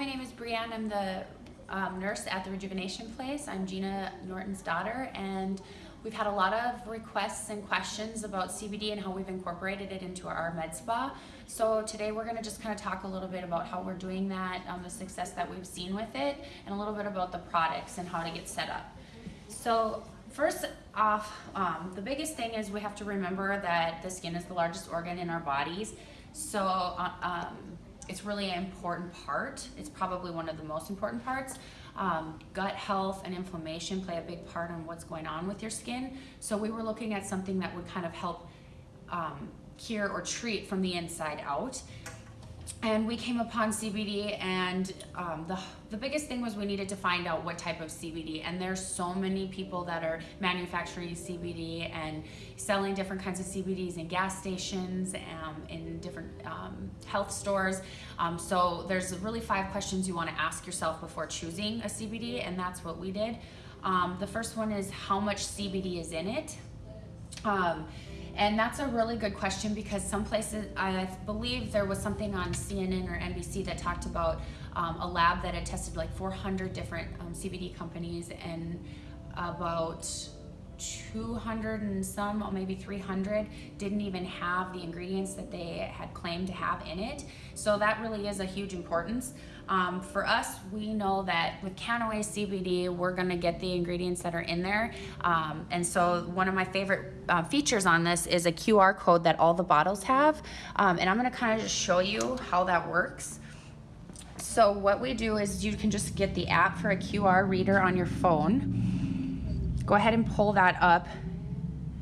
my name is Brianne. I'm the um, nurse at the Rejuvenation Place. I'm Gina Norton's daughter, and we've had a lot of requests and questions about CBD and how we've incorporated it into our med spa. So today we're going to just kind of talk a little bit about how we're doing that, um, the success that we've seen with it, and a little bit about the products and how to get set up. So first off, um, the biggest thing is we have to remember that the skin is the largest organ in our bodies. So uh, um, it's really an important part. It's probably one of the most important parts. Um, gut health and inflammation play a big part on what's going on with your skin. So we were looking at something that would kind of help um, cure or treat from the inside out and we came upon CBD and um, the, the biggest thing was we needed to find out what type of CBD and there's so many people that are manufacturing CBD and selling different kinds of CBDs in gas stations um, in different um, health stores. Um, so there's really five questions you want to ask yourself before choosing a CBD and that's what we did. Um, the first one is how much CBD is in it and that's a really good question because some places, I believe there was something on CNN or NBC that talked about um, a lab that had tested like 400 different um, CBD companies and about 200 and some, or maybe 300, didn't even have the ingredients that they had claimed to have in it. So that really is a huge importance. Um, for us, we know that with Kannaway CBD, we're gonna get the ingredients that are in there. Um, and so one of my favorite uh, features on this is a QR code that all the bottles have. Um, and I'm gonna kind of just show you how that works. So what we do is you can just get the app for a QR reader on your phone. Go ahead and pull that up.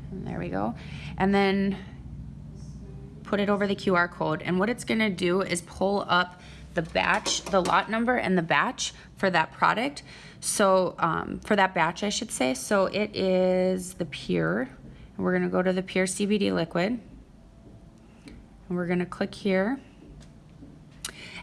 And there we go. And then put it over the QR code. And what it's gonna do is pull up the batch, the lot number and the batch for that product. So um, for that batch, I should say. So it is the Pure. We're gonna go to the Pure CBD liquid. And we're gonna click here.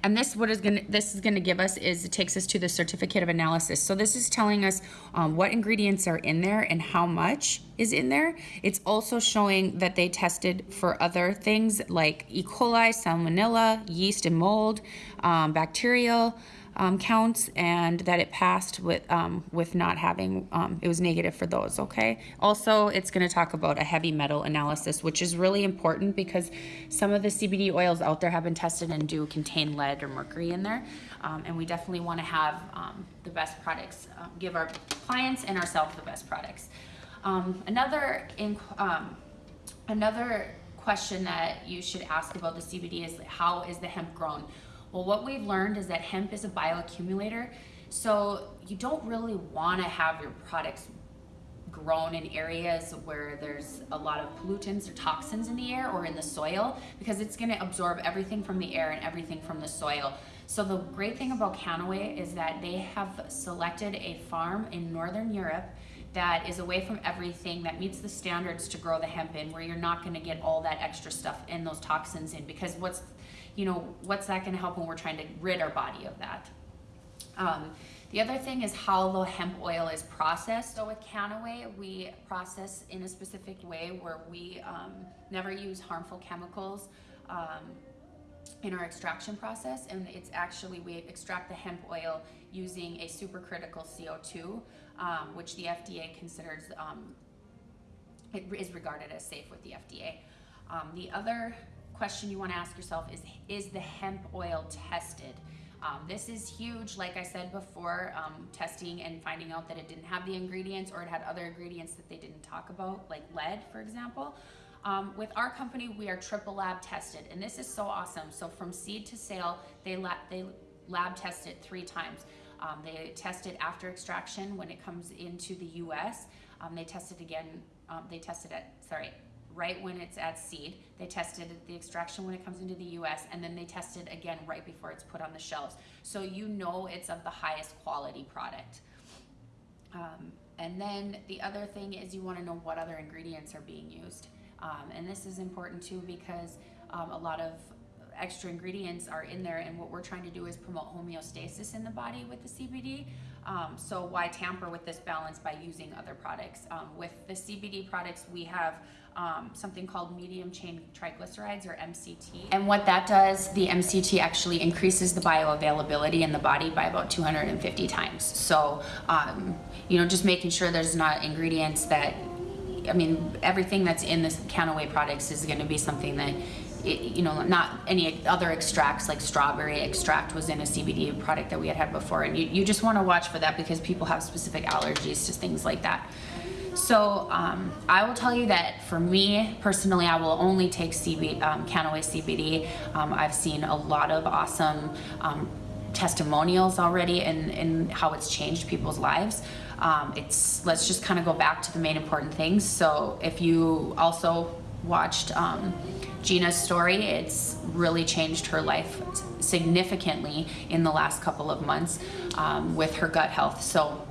And this what is gonna this is gonna give us is it takes us to the certificate of analysis. So this is telling us um, what ingredients are in there and how much is in there. It's also showing that they tested for other things like E. coli, salmonella, yeast and mold, um, bacterial um, counts and that it passed with um, with not having um, it was negative for those okay? Also it's going to talk about a heavy metal analysis which is really important because some of the CBD oils out there have been tested and do contain lead or mercury in there. Um, and we definitely want to have um, the best products uh, give our clients and ourselves the best products. Another in, another question that you should ask about the CBD is how is the hemp grown well, what we've learned is that hemp is a bioaccumulator. So you don't really want to have your products grown in areas where there's a lot of pollutants or toxins in the air or in the soil because it's going to absorb everything from the air and everything from the soil. So the great thing about Kannaway is that they have selected a farm in Northern Europe that is away from everything that meets the standards to grow the hemp in where you're not going to get all that extra stuff and those toxins in because what's you know, what's that gonna help when we're trying to rid our body of that? Um, the other thing is how the hemp oil is processed. So with Kannaway, we process in a specific way where we um, never use harmful chemicals um, in our extraction process. And it's actually, we extract the hemp oil using a supercritical CO2, um, which the FDA considers, um, it is regarded as safe with the FDA. Um, the other question you want to ask yourself is, is the hemp oil tested? Um, this is huge, like I said before, um, testing and finding out that it didn't have the ingredients or it had other ingredients that they didn't talk about, like lead, for example. Um, with our company, we are triple lab tested, and this is so awesome. So from seed to sale, they, lab, they lab test it three times. Um, they test it after extraction when it comes into the U.S. Um, they test it again, um, they tested it, sorry, right when it's at seed. They tested the extraction when it comes into the US, and then they test it again right before it's put on the shelves. So you know it's of the highest quality product. Um, and then the other thing is you want to know what other ingredients are being used. Um, and this is important too because um, a lot of extra ingredients are in there, and what we're trying to do is promote homeostasis in the body with the CBD. Um, so why tamper with this balance by using other products? Um, with the CBD products, we have um, something called medium chain triglycerides or MCT. And what that does, the MCT actually increases the bioavailability in the body by about 250 times. So, um, you know, just making sure there's not ingredients that I mean, everything that's in this Kannaway products is going to be something that, you know, not any other extracts like strawberry extract was in a CBD product that we had had before. And you, you just want to watch for that because people have specific allergies to things like that. So um, I will tell you that for me personally, I will only take CB, um, Kannaway CBD. Um, I've seen a lot of awesome um, testimonials already and, and how it's changed people's lives. Um, it's let's just kind of go back to the main important things. So if you also watched um, Gina's story, it's really changed her life significantly in the last couple of months um, with her gut health. So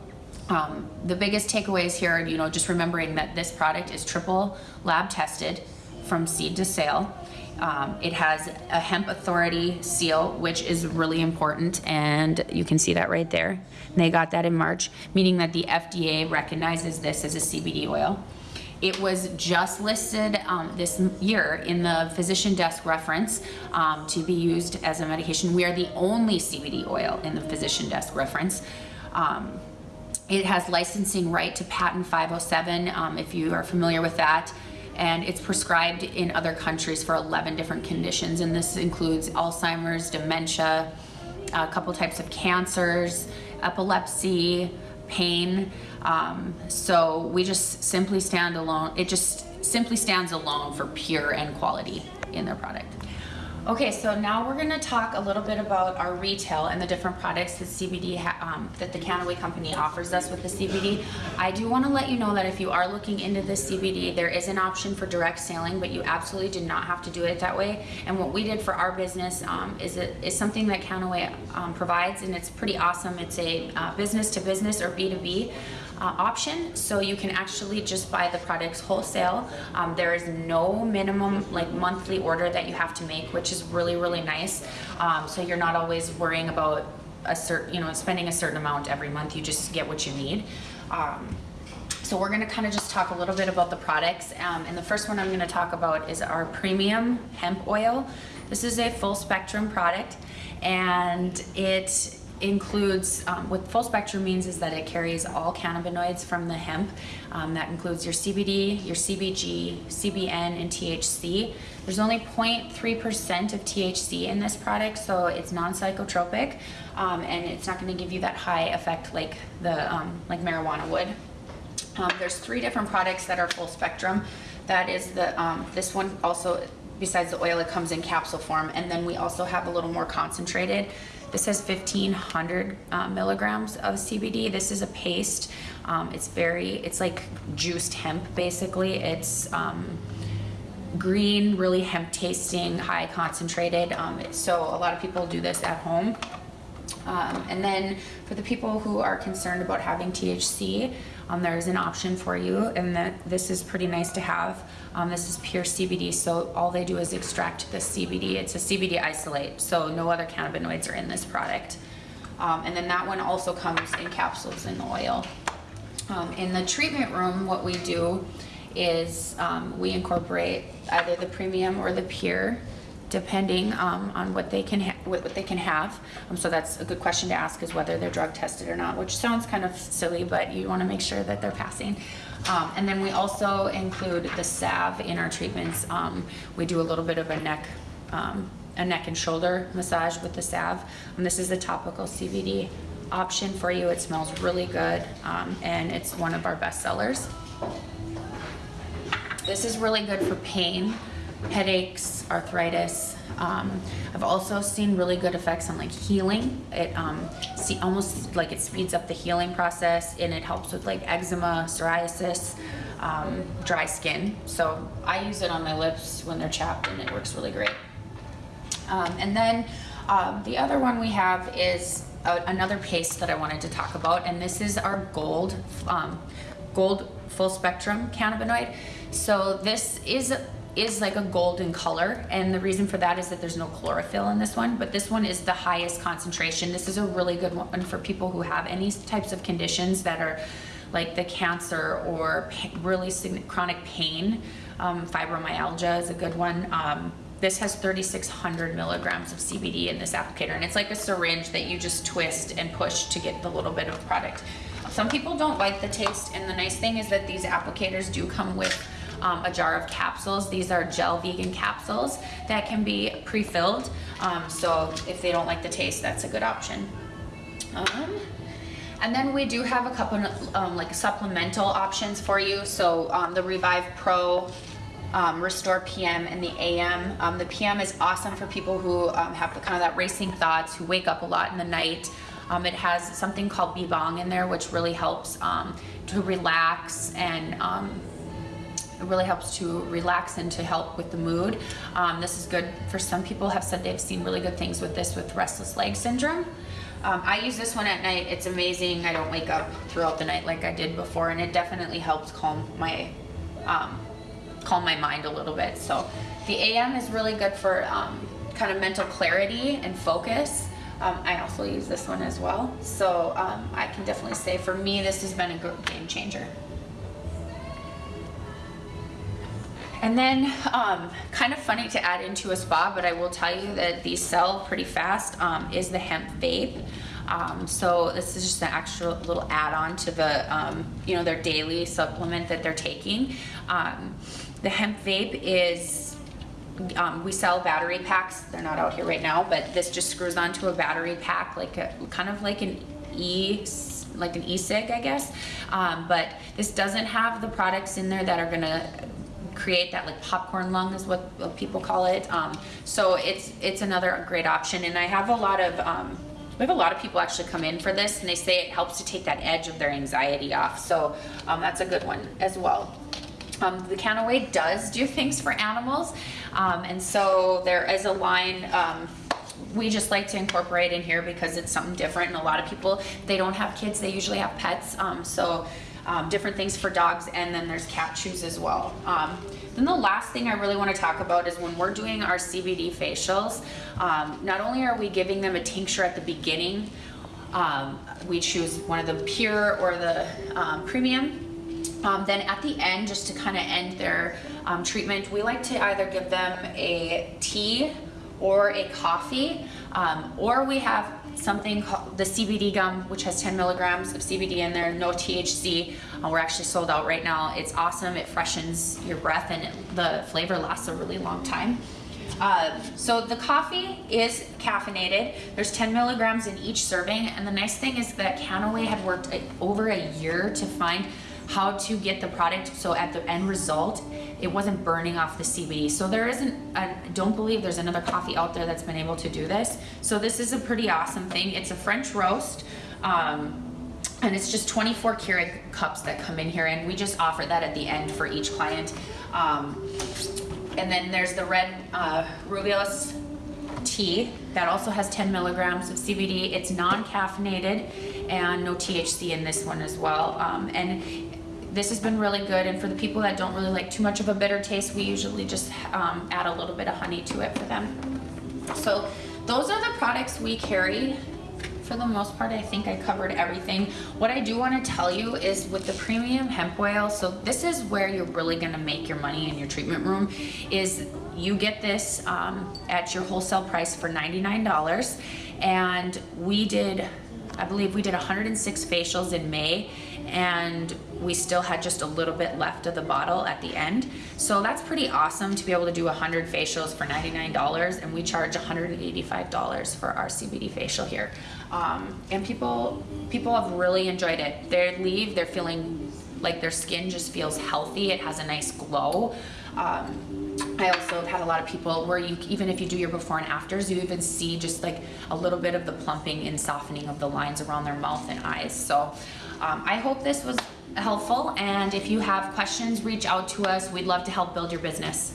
um, the biggest takeaways here, you know, just remembering that this product is triple lab tested from seed to sale. Um, it has a hemp authority seal, which is really important, and you can see that right there. And they got that in March, meaning that the FDA recognizes this as a CBD oil. It was just listed um, this year in the physician desk reference um, to be used as a medication. We are the only CBD oil in the physician desk reference. Um, it has licensing right to patent 507, um, if you are familiar with that and it's prescribed in other countries for 11 different conditions and this includes Alzheimer's, dementia, a couple types of cancers, epilepsy, pain. Um, so we just simply stand alone, it just simply stands alone for pure and quality in their product. Okay, so now we're gonna talk a little bit about our retail and the different products that CBD, um, that the Kannaway company offers us with the CBD. I do wanna let you know that if you are looking into the CBD, there is an option for direct selling, but you absolutely do not have to do it that way. And what we did for our business um, is, it, is something that Kannaway um, provides, and it's pretty awesome. It's a uh, business to business or B2B uh, option. So you can actually just buy the products wholesale. Um, there is no minimum like monthly order that you have to make, which is really, really nice. Um, so you're not always worrying about a certain, you know, spending a certain amount every month. You just get what you need. Um, so we're gonna kind of just talk a little bit about the products. Um, and the first one I'm gonna talk about is our premium hemp oil. This is a full spectrum product and it includes, um, what full spectrum means is that it carries all cannabinoids from the hemp. Um, that includes your CBD, your CBG, CBN, and THC. There's only 0.3% of THC in this product, so it's non-psychotropic, um, and it's not going to give you that high effect like the um, like marijuana would. Um, there's three different products that are full spectrum. That is the um, this one also besides the oil it comes in capsule form and then we also have a little more concentrated this has 1500 uh, milligrams of CBD. This is a paste. Um, it's very, it's like juiced hemp basically. It's um, green, really hemp tasting, high concentrated. Um, so a lot of people do this at home. Um, and then for the people who are concerned about having THC, um, there's an option for you and that this is pretty nice to have. Um, this is pure CBD, so all they do is extract the CBD. It's a CBD isolate, so no other cannabinoids are in this product. Um, and then that one also comes in capsules in the oil. Um, in the treatment room, what we do is um, we incorporate either the premium or the pure depending um, on what they can what, what, they can have. Um, so that's a good question to ask is whether they're drug tested or not, which sounds kind of silly, but you want to make sure that they're passing. Um, and then we also include the salve in our treatments. Um, we do a little bit of a neck um, a neck and shoulder massage with the salve. And this is the topical CBD option for you. It smells really good um, and it's one of our best sellers. This is really good for pain headaches, arthritis. Um, I've also seen really good effects on like healing. It um, see, almost like it speeds up the healing process and it helps with like eczema, psoriasis, um, dry skin. So I use it on my lips when they're chapped and it works really great. Um, and then um, the other one we have is a, another paste that I wanted to talk about and this is our gold, um, gold full spectrum cannabinoid. So this is is like a golden color, and the reason for that is that there's no chlorophyll in this one, but this one is the highest concentration. This is a really good one for people who have any types of conditions that are like the cancer or really chronic pain. Um, fibromyalgia is a good one. Um, this has 3,600 milligrams of CBD in this applicator, and it's like a syringe that you just twist and push to get the little bit of product. Some people don't like the taste, and the nice thing is that these applicators do come with um, a jar of capsules. These are gel vegan capsules that can be pre-filled. Um, so if they don't like the taste, that's a good option. Um, and then we do have a couple um, like supplemental options for you. So um, the Revive Pro, um, Restore PM, and the AM. Um, the PM is awesome for people who um, have the, kind of that racing thoughts, who wake up a lot in the night. Um, it has something called Bibong in there, which really helps to relax and it really helps to relax and to help with the mood. Um, this is good for some people have said they've seen really good things with this with restless leg syndrome. Um, I use this one at night. It's amazing. I don't wake up throughout the night like I did before, and it definitely helps calm my um, calm my mind a little bit. So the AM is really good for um, kind of mental clarity and focus. Um, I also use this one as well. So um, I can definitely say for me, this has been a game changer. And then, um, kind of funny to add into a spa, but I will tell you that these sell pretty fast, um, is the hemp vape. Um, so this is just an extra little add-on to the, um, you know, their daily supplement that they're taking. Um, the hemp vape is, um, we sell battery packs. They're not out here right now, but this just screws onto a battery pack, like a, kind of like an e, like an e-cig, I guess. But this doesn't have the products in there that are gonna create that like popcorn lung is what, what people call it. Um, so it's it's another great option, and I have a lot of um, we have a lot of people actually come in for this, and they say it helps to take that edge of their anxiety off. So um, that's a good one as well. Um, the Kannaway does do things for animals, um, and so there is a line. Um, we just like to incorporate in here because it's something different, and a lot of people they don't have kids; they usually have pets. Um, so um, different things for dogs, and then there's cat chews as well. Um, then the last thing I really want to talk about is when we're doing our CBD facials, um, not only are we giving them a tincture at the beginning, um, we choose one of the pure or the um, premium. Um, then at the end, just to kind of end their um, treatment, we like to either give them a tea or a coffee, um, or we have something called the CBD gum, which has 10 milligrams of CBD in there, no THC. Uh, we're actually sold out right now. It's awesome. It freshens your breath and it, the flavor lasts a really long time. Uh, so the coffee is caffeinated. There's 10 milligrams in each serving, and the nice thing is that Kannaway had worked a, over a year to find how to get the product so at the end result it wasn't burning off the CBD. So there isn't, I don't believe there's another coffee out there that's been able to do this. So this is a pretty awesome thing. It's a French roast. Um, and it's just 24 Keurig cups that come in here and we just offer that at the end for each client. Um, and then there's the red uh, tea that also has 10 milligrams of CBD. It's non-caffeinated and no THC in this one as well. Um, and this has been really good. And for the people that don't really like too much of a bitter taste, we usually just um, add a little bit of honey to it for them. So those are the products we carry. For the most part, I think I covered everything. What I do want to tell you is with the premium hemp oil, so this is where you're really going to make your money in your treatment room, is you get this um, at your wholesale price for $99. And we did, I believe we did 106 facials in May and we still had just a little bit left of the bottle at the end. So that's pretty awesome to be able to do 100 facials for $99 and we charge $185 for our CBD facial here. Um, and people, people have really enjoyed it. They leave, they're feeling like their skin just feels healthy. It has a nice glow. Um, I also have had a lot of people where you, even if you do your before and afters, you even see just like a little bit of the plumping and softening of the lines around their mouth and eyes. So um, I hope this was helpful. And if you have questions, reach out to us. We'd love to help build your business.